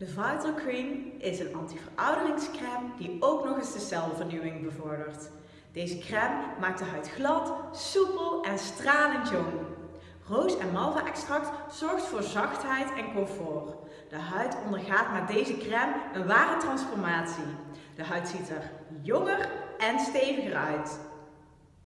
De Vital Cream is een anti-verouderingscrème die ook nog eens de celvernieuwing bevordert. Deze crème maakt de huid glad, soepel en stralend jong. Roos- en malva-extract zorgt voor zachtheid en comfort. De huid ondergaat met deze crème een ware transformatie. De huid ziet er jonger en steviger uit.